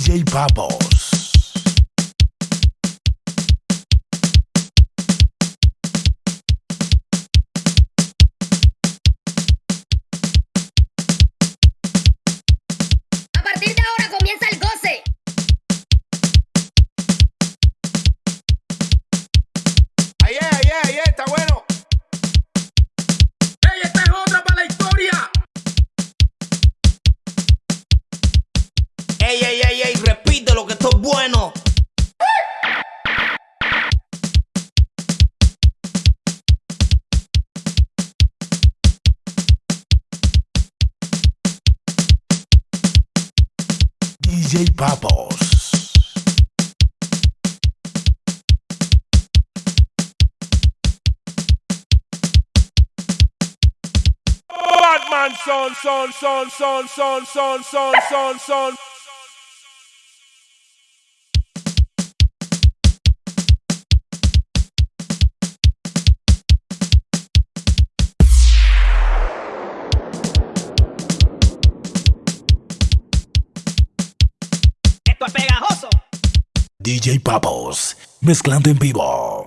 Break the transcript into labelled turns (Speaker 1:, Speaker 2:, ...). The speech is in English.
Speaker 1: DJ Bubble. Bueno.
Speaker 2: DJ Papos.
Speaker 1: Batman son, son, son, son, son, son, son, son, son.
Speaker 3: Es pegajoso.
Speaker 2: DJ Papos. Mezclando en vivo.